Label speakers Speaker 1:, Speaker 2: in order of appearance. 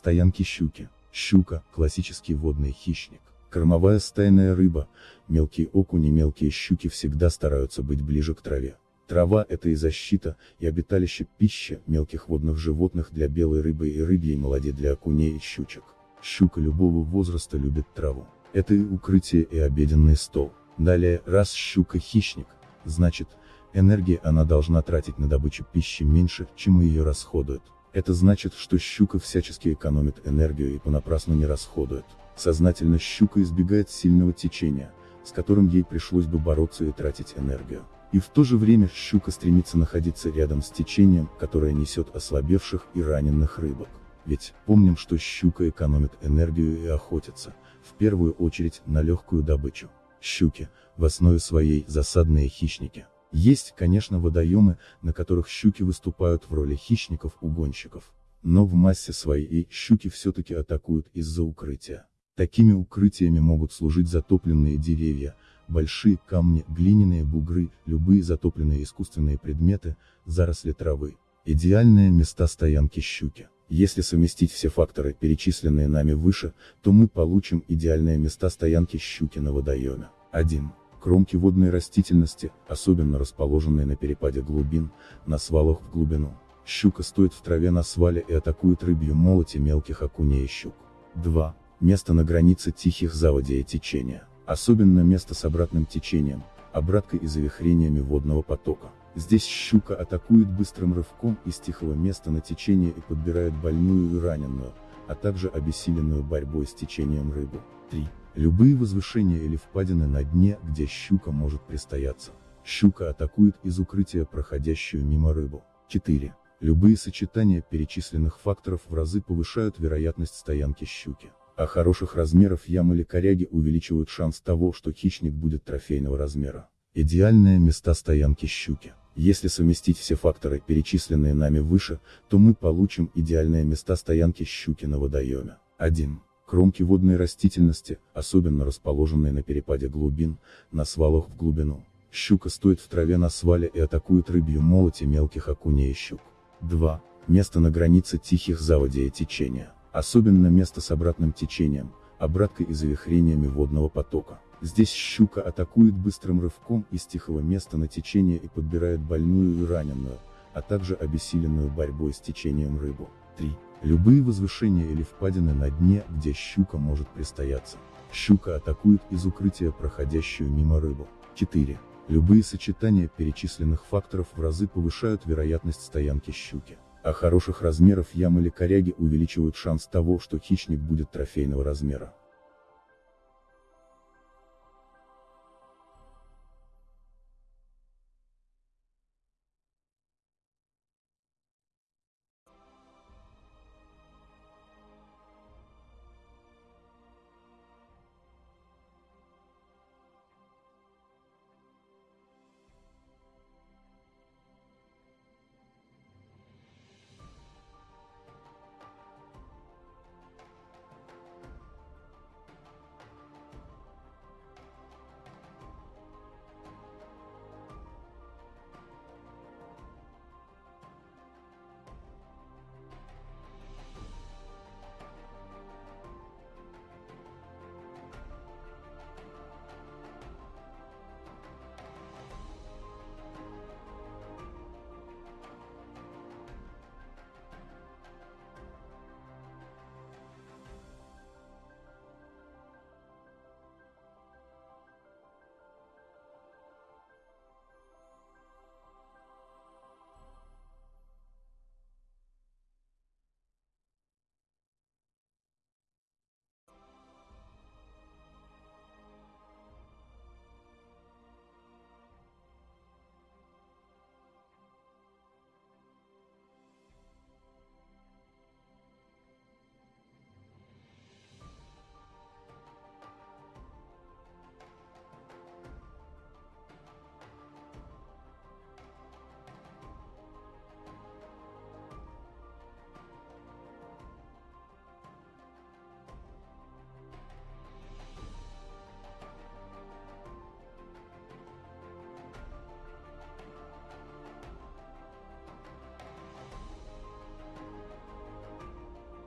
Speaker 1: Стоянки щуки. Щука – классический водный хищник. Кормовая стайная рыба, мелкие окуни, мелкие щуки всегда стараются быть ближе к траве. Трава – это и защита, и обиталище пища мелких водных животных для белой рыбы и рыбьей молоди для окуней и щучек. Щука любого возраста любит траву. Это и укрытие, и обеденный стол. Далее, раз щука хищник, значит, энергии она должна тратить на добычу пищи меньше, чем ее расходует. Это значит, что щука всячески экономит энергию и понапрасну не расходует. Сознательно щука избегает сильного течения, с которым ей пришлось бы бороться и тратить энергию. И в то же время щука стремится находиться рядом с течением, которое несет ослабевших и раненых рыбок. Ведь, помним, что щука экономит энергию и охотится, в первую очередь, на легкую добычу. Щуки, в основе своей, засадные хищники. Есть, конечно, водоемы, на которых щуки выступают в роли хищников-угонщиков. Но в массе своей щуки все-таки атакуют из-за укрытия. Такими укрытиями могут служить затопленные деревья, большие камни, глиняные бугры, любые затопленные искусственные предметы, заросли травы. Идеальные места стоянки щуки. Если совместить все факторы, перечисленные нами выше, то мы получим идеальные места стоянки щуки на водоеме. 1. Кромки водной растительности, особенно расположенные на перепаде глубин, на свалах в глубину. Щука стоит в траве на свале и атакует рыбью молоти мелких окуней и щук. 2. Место на границе тихих заводей течения. Особенно место с обратным течением, обраткой и завихрениями водного потока. Здесь щука атакует быстрым рывком из тихого места на течение и подбирает больную и раненую, а также обессиленную борьбой с течением рыбу. 3. Любые возвышения или впадины на дне, где щука может пристояться. Щука атакует из укрытия проходящую мимо рыбу. 4. Любые сочетания перечисленных факторов в разы повышают вероятность стоянки щуки. А хороших размеров ям или коряги увеличивают шанс того, что хищник будет трофейного размера. Идеальные места стоянки щуки. Если совместить все факторы, перечисленные нами выше, то мы получим идеальные места стоянки щуки на водоеме. 1. Кромки водной растительности, особенно расположенные на перепаде глубин, на свалах в глубину. Щука стоит в траве на свале и атакует рыбью молоти мелких окуней и щук. 2. Место на границе тихих заводей течения. Особенно место с обратным течением, обраткой и завихрениями водного потока. Здесь щука атакует быстрым рывком из тихого места на течение и подбирает больную и раненую, а также обессиленную борьбой с течением рыбу. 3. Любые возвышения или впадины на дне, где щука может пристояться. Щука атакует из укрытия проходящую мимо рыбу. 4. Любые сочетания перечисленных факторов в разы повышают вероятность стоянки щуки. А хороших размеров ям или коряги увеличивают шанс того, что хищник будет трофейного размера.